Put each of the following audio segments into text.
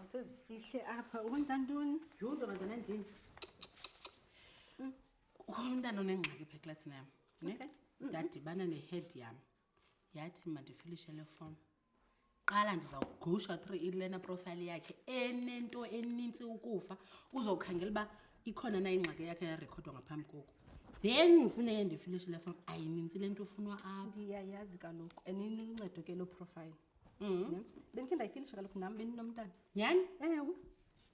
awusezifihle apha wenza ntoni yho ntombazana ndini hmm. ukhona umntana onengxaki pha eklasini yam ne ndadibana ne-head yam yathi mandifilishe le fom qala ndiza kugusha through ilena profile yakhe enento enintsi ukufa uzokhangela uba ikhona na ingxaki yakhe yarekhodwa ngaphambi koku then ndifuneke ndifilishe le fom ayinintsi le nto ufunwa apha ndiyayazi kaloku and iniluncedo ke loo profile mhm. bendikhe ndayifilisha kaloku nam bendinomntana nyhani ewe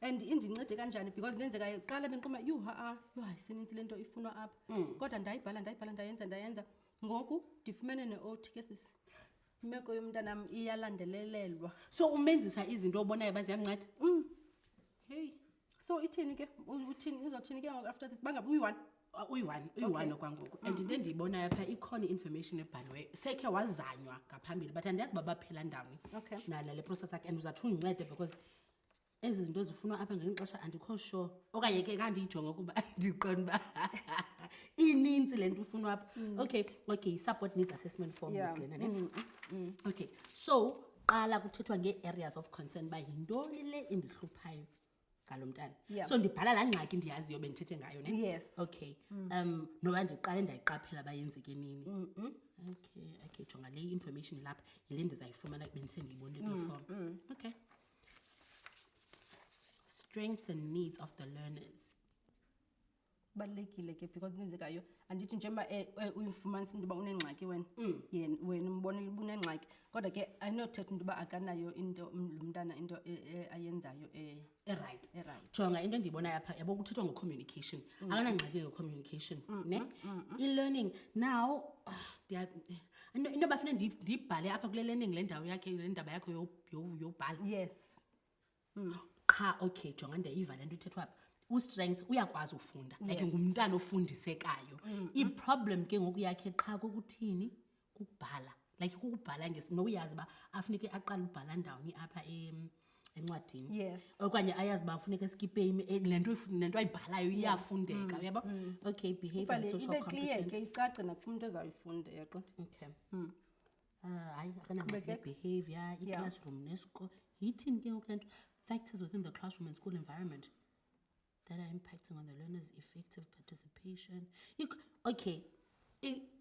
and indincede kanjani because ndenzeka qala benquma yhu ha-a yho hayi senintsi le nto ifunwa apha mm. kodwa ndayibhala ndayibhala ndayenza ndayenza ngoku ndifumene ne-ot ke sisi imeko yomntanam iyalandelelelwa so umenzisa izinto obonayo uba ziyamnceda mm. heyi so ithini ke uthini uzothini ke ngoku after this bangabi uyi-one ah, uyi-one uyi-one okwangoku and into endiyibonayo phaa ikhona i-information ebhaliweyo sekhe wazanywa ngaphambili but andiyazi uba baphela ndawoni nale process akhe and uzatsho undincede because ezi zinto ezifunwa apha ngeli xesha andikho sure okanye ke kandiyijonge ukuba ndiqonda uba ininzi le nto ufunwa apha mm. okay okay yi-support needs assessment form yeah. lena ne mm, mm. okay so qala kuthethwa ngee-areas of concern uba yintoni le endihluphayo ngalo mntana yeah. so ndibhala laa ngxaki ndiyaziyo bendithethe ngayo ne yes. okay mm. um noba ndiqale ndayiqaphela uba yenzeke nini mm -mm. okay okay jonga le information ilapha yile ndizayifumana bendisendiyibonile kule mm, form mm. okay strengths and needs of the learners balulekile ke because nenzekayo andithi njengoba eh, eh, uyifumanisa into yoba unengxaki wena mm. yena wena umbonile uba unengxaki kodwa ke ayinothetha into yoba akanayo into lo mntana into e, e, ayenzayo e, erayithi erayithi jonga into endiyibonayo apha yabo kuthethwa ngocommunication mm. akanangxaki ngecommunication mm, ne i-learning now ah, into bafuna ndiyibhale apha kule learning le ndawo yakhe le ndaba yakho yobhala yes mm. qha okay jonga ndiyayiva le nto ithethwa pha ustrengths uyakwazi ufunda yes. like ngumntana ofundisekayo mm -hmm. iproblem ke ngoku yakhe qha kokuthini kukubhala like kukubhala nowuyazi uba afuneke aqale ubhala ndawoni apha em encwadini yes. okanye ayazi uba funeka esikipeyini eh, le nto ayibhalayo iyafundeka mm, uyabo mm. okay behavior social competence icace nakumntu ezawuyifunda yaqonda okay mm. Ah, hayi akanamabehavior iclassroom yeah. nesikolo yithini ke ngoku le nto factors within the classroom and school environment that are impacting on the learners effective participation okay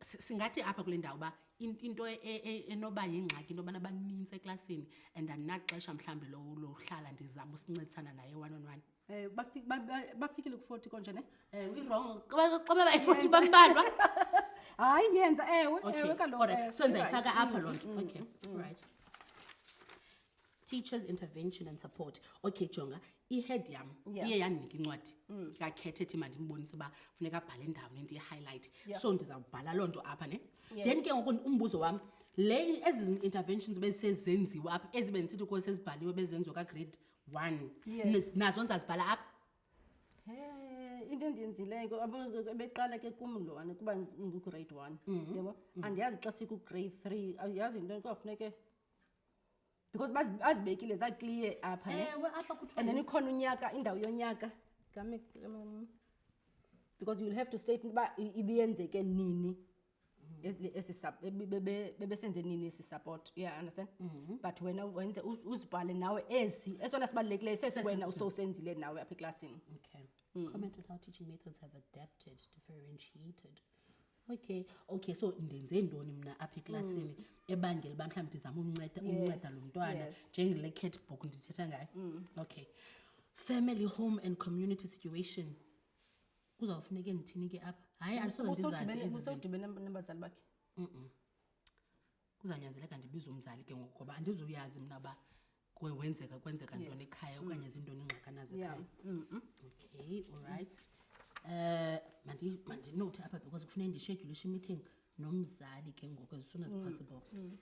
singathi apha kule ndawo uba into e, e, e, enoba yingxaki into yobana banintsi eklasini and andinaxesha mhlawumbi lohlala ndizama usincedisana naye one on one Eh, bafi- ba- ba- bafikile ku-forty konje ne Eh, uyirongo xa beba ifothi bambalwa hayi ndiyenza ewe okay ewe kaloku alright. eh, so you're right. ndizayifaka apha loo nto okay right teachers intervention and support okay jonga ihead yam Yeah. iye yandinika incwadi ngakhethe ethi mandimbonise uba funeka abhale ndawoni ndiyi-highlight Yeah. so ndizawubhala loo nto apha ne Yes. then ke ngoku umbuzo wam le ezi interventions bezisezenziwa apha ezibe ndisithi kuwo sezibhaliwe bezenziwa kagrade one Yes. nazo ndizazibhala apha Eh, into endiyenzileyo ko- abo- ebeqala ke kum lona kuba ndingugrade one yabo andiyazi xa sikugrade three awuyazi into kwafuneke because bazi- bazibekile zaclear apha ne? ewe apha kuthiwa and then ikhona unyaka indawo yonyaka Kame- kame- because you'll have to state uba i- ibiyenzeke nini bebesenze nini esi support you understand mm -hmm. but wena wenze uzibhale nawe esi esona sibalulekileyo sesi wena usowusenzile nawe apha eklasini okay. mm. comment on how teaching methods have adapted differentiated okay okay so ndenze ntoni mna apha eklasini mm. ebangela uba mhlawumbi ndizama unceda unceda lo mntwana njengele cat book ndithetha ngayo mm. okay family home and community situation kuzawufuneke ndithini ke apha hayi andisousewudibene nabazali bakhe kuzanyanzeleka ndibiza umzali ke ngoku ngoba andizuyazi mna uba wenzeka kwenzeka ntoni ekhaya mm. okanye zintoni ingxakanazekhaya okay olright um eh, mandinothi apha because kufuneka ndishedyulishe imeeting nomzali ke ngoku as soon as mm, possible mm.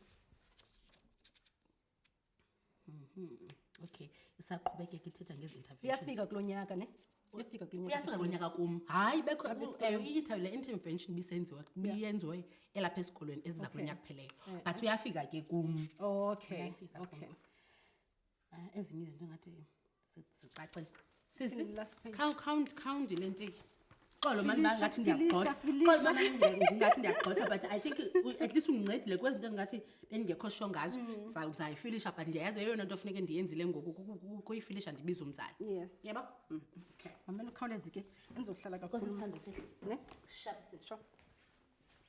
Mhm. okay isaqhubekeka ithetha ngezi intervention iyafika kulo nyaka ne iyafika kulo nyaka uyafika kulo nyaka kum hayi bekho Apha esikolweni. eh, i-interview le intervention ibisenziwa biyenziwe elapha esikolweni eziza kulo Okay. nyaka pheleyo Eh, but uyafika ke kum okay Uyafika okay Ah, ezinye izinto ngathi zicacele sisi khawundi le ntiki xolo mani ngathi ndiyagxotha xolo mani ndingathi ndiyagxotha but i think at least undincedile kwezi nto ndingathi bendingekho sho ngazo mm. ndizayifilisha but ndiyayazi eyona nto funeke ndiyenzile ngoku kuyifilisha ndibiza umzali yeba mm, mamele ukhawulezi ke endizohlala kakhulu sithando sihle ne sure